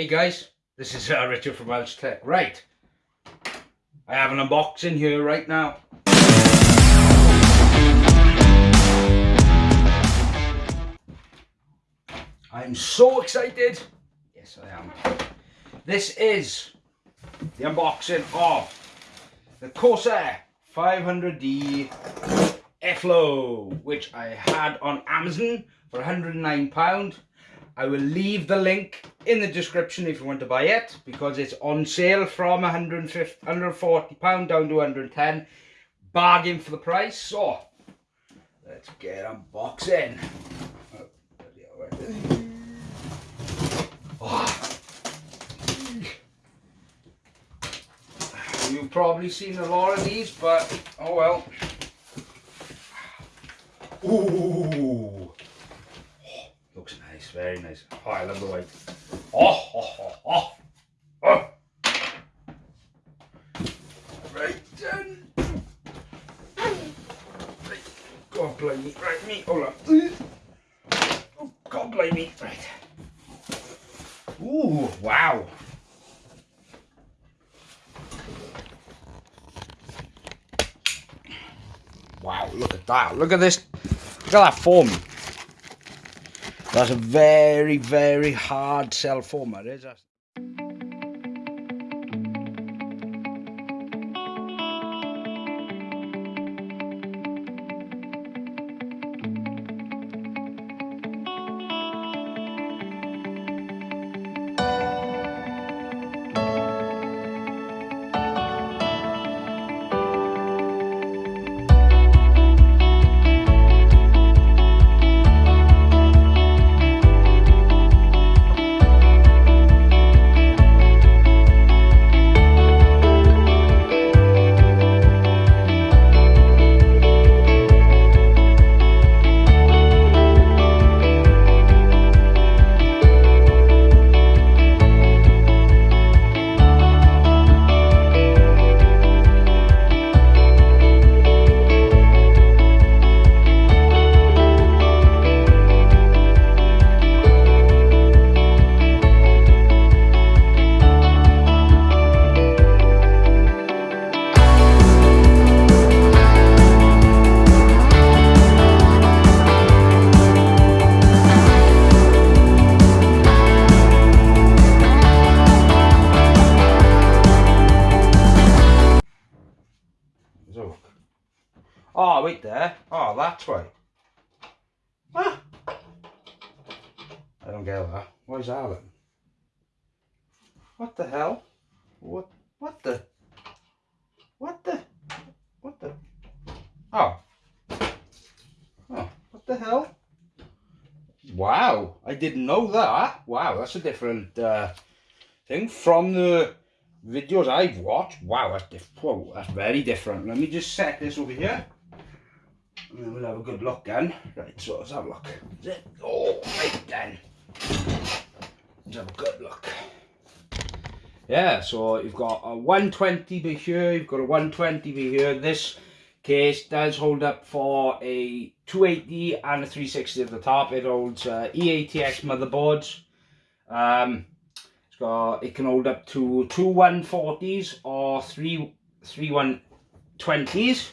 Hey guys, this is uh, Richard from Welsh Tech. Right, I have an unboxing here right now. I'm so excited. Yes, I am. This is the unboxing of the Corsair 500D Airflow, which I had on Amazon for £109. I will leave the link in the description if you want to buy it because it's on sale from 150, 140 pound down to 110 bargain for the price. So let's get unboxing oh. you've probably seen a lot of these but oh well. Ooh very nice. Oh, I love the white. Oh, oh, oh, oh. oh. Right then. Right. God blame me. Right, me. Hold on. Oh, God blame me. Right. Ooh, wow. Wow, look at that. Look at this. Look at that foam. That's a very, very hard cell format, is don't get that. That then? What the hell? What? What the? What the? What the? Oh. Oh, what the hell? Wow, I didn't know that. Wow, that's a different uh, thing from the videos I've watched. Wow, that's, diff Whoa, that's very different. Let me just set this over here. And then we'll have a good look then. Right, so let's have a look. Oh, right then. Let's have a good look. Yeah, so you've got a 120 by here, you've got a 120 by here. This case does hold up for a 280 and a 360 at the top. It holds uh, EATX motherboards. Um, it's got, it can hold up to two 140s or three, three 120s.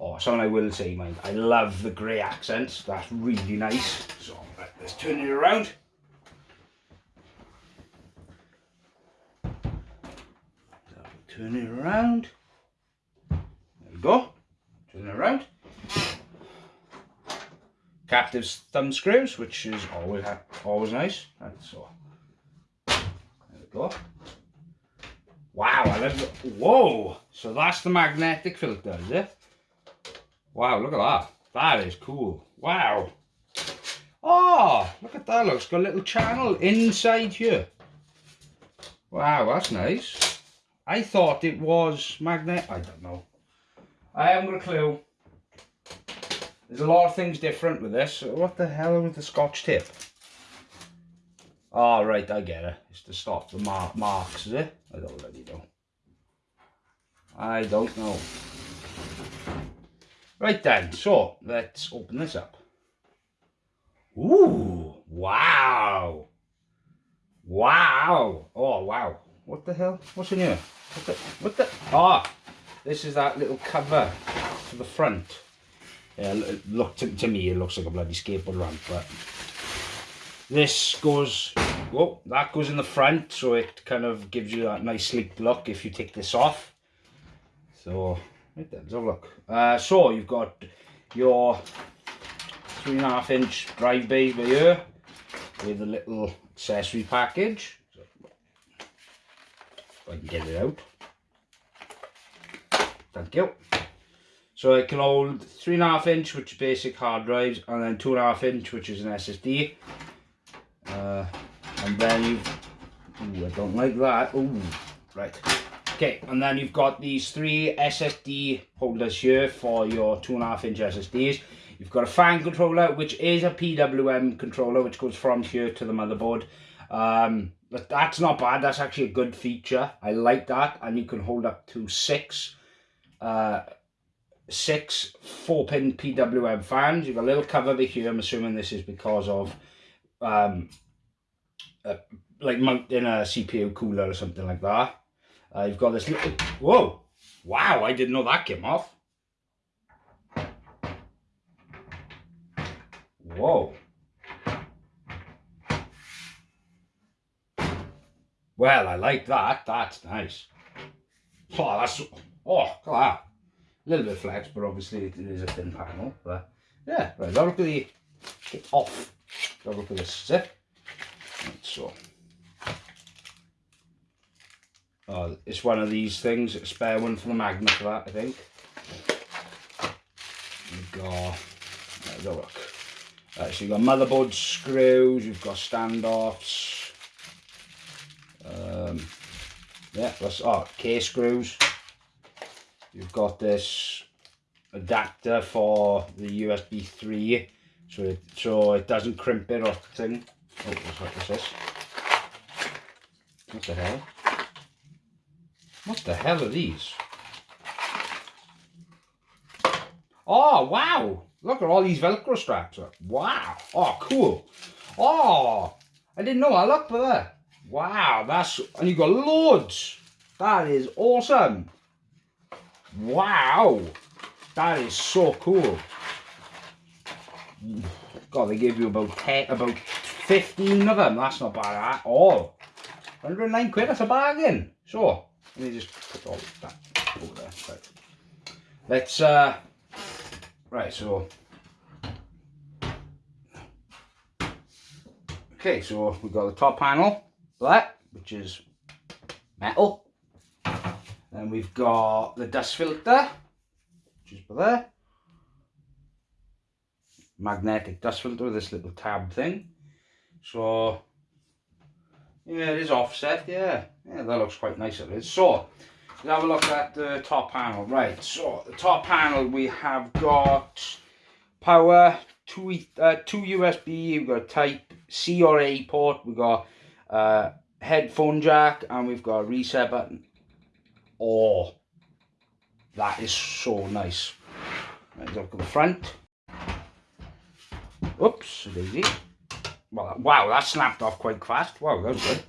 Oh, something I will say, mind, I love the grey accents. That's really nice. So let's turn it around. Turn it around. There we go. Turn it around. Captive thumb screws, which is always always nice. Right, so there we go. Wow, I love it. Whoa! So that's the magnetic filter, is it? Wow, look at that. That is cool. Wow. Oh, look at that. Looks got a little channel inside here. Wow, that's nice. I thought it was magnet. I don't know. I haven't got a clue. There's a lot of things different with this. What the hell with the scotch tip? Oh, ah, right, I get it. It's to stop the mar marks, is it? I don't really know. I don't know. Right then, so let's open this up. Ooh, wow. Wow. Oh, wow. What the hell? What's in here? What the? What the? Ah, this is that little cover for the front. Yeah, look to, to me, it looks like a bloody skateboard ramp, but this goes, whoa, that goes in the front, so it kind of gives you that nice sleek look if you take this off. So, right there, let's have a look. Uh, so, you've got your three and a half inch drive bay here with a little accessory package. So, if I can get it out. Thank you. So it can hold three and a half inch, which is basic hard drives, and then two and a half inch, which is an SSD. Uh, and then you've, ooh, I don't like that. Ooh, right. Okay, and then you've got these three SSD holders here for your two and a half inch SSDs. You've got a fan controller, which is a PWM controller, which goes from here to the motherboard. Um, but that's not bad. That's actually a good feature. I like that. And you can hold up to six, uh, six four-pin PWM fans. You've got a little cover over here. I'm assuming this is because of um, uh, like mounting a CPU cooler or something like that. Uh, you've got this little, whoa, wow, I didn't know that came off. Whoa. Well, I like that. That's nice. Oh, that's, oh, look at that. A little bit flex, but obviously it is a thin panel. But yeah, right, look at the, get off. Look at this zip. Right, so. Oh, it's one of these things, a spare one for the magnet for that, I think. You've got, let's look. Right, so you've got motherboard screws, you've got standoffs. Um, yeah, that's, oh, K screws. You've got this adapter for the USB 3, so it, so it doesn't crimp it or thing. Oh, what's this? What the hell? What the hell are these? Oh, wow. Look at all these Velcro straps. Wow. Oh, cool. Oh, I didn't know I looked for that. Wow, that's, and you got loads. That is awesome. Wow. That is so cool. God, they gave you about 10, about 15 of them. That's not bad at all. 109 quid, that's a bargain. So, let me just put all that over there. Right. Let's, uh, right, so. Okay, so we've got the top panel, black, which is metal. Then we've got the dust filter, which is there. Magnetic dust filter with this little tab thing. So yeah, it is offset, yeah. Yeah, that looks quite nice it is. So, let's have a look at the top panel. Right, so the top panel we have got power, two, uh, two USB, we've got type C or A port, we've got uh, headphone jack, and we've got a reset button. Oh, that is so nice. Let's look at the front. Oops, daisy. Well, wow, that snapped off quite fast. Wow, that was good.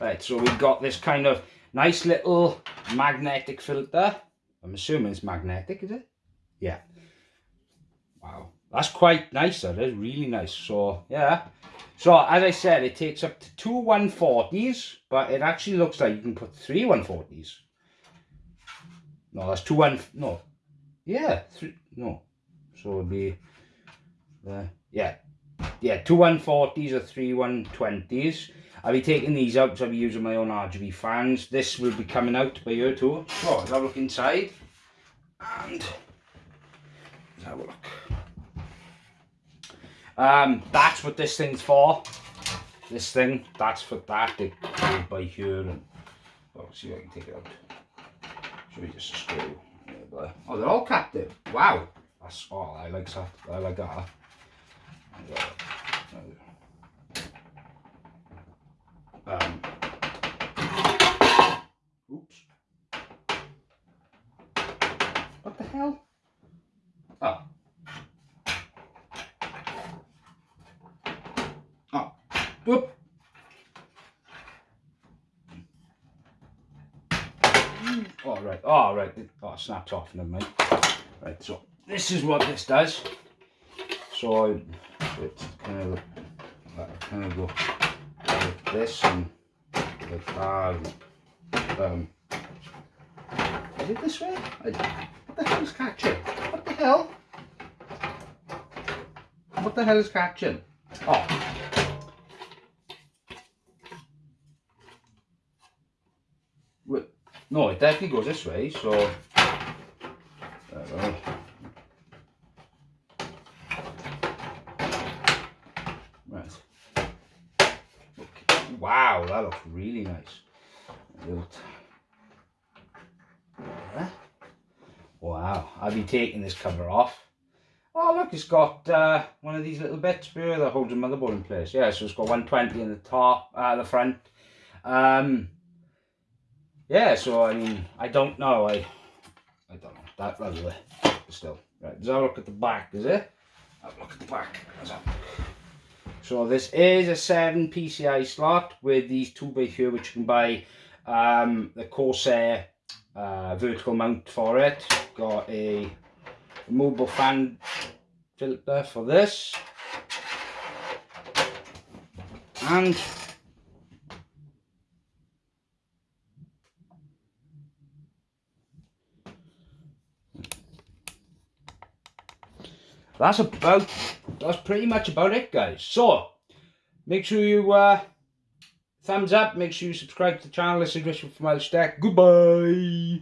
Right, so we've got this kind of nice little magnetic filter. I'm assuming it's magnetic, is it? Yeah. Wow. That's quite nice, that is really nice. So, yeah. So, as I said, it takes up to two 140s, but it actually looks like you can put three 140s. No, that's two one, no. Yeah, three, no. So it'll be, uh, yeah, yeah, two 140s or three 120s. I'll be taking these out because I'll be using my own RGB fans. This will be coming out by here too. So let's have a look inside. And let's have a look. Um, that's what this thing's for. This thing, that's for that. They go by here and well, see if I can take it out. You just a screw. Oh, they're all captive. Wow. That's all oh, I like that. I like that. um, oops. What the hell? Ah. Ah. Oh. Oh. Whoop. All oh, right. All oh, right. Oh, it snapped off. Never mind. Right. So this is what this does. So it's kind of, uh, kind of go like this and like that. Um, is it this way? I, what the hell is catching? What the hell? What the hell is catching? Oh. No, it definitely goes this way, so... Wow, that looks really nice. Wow, I'll be taking this cover off. Oh look, it's got uh, one of these little bits here that holds the motherboard in place. Yeah, so it's got 120 in the top, uh, the front. Um, yeah, so I mean, I don't know. I I don't know. That level still. Right, let's look at the back, is it? Have a look at the back. So this is a 7 PCI slot with these two by here which you can buy um, the Corsair uh, vertical mount for it. Got a removable fan filter for this. And that's about that's pretty much about it guys. So make sure you uh thumbs up make sure you subscribe to the channel this is Richard from Irish goodbye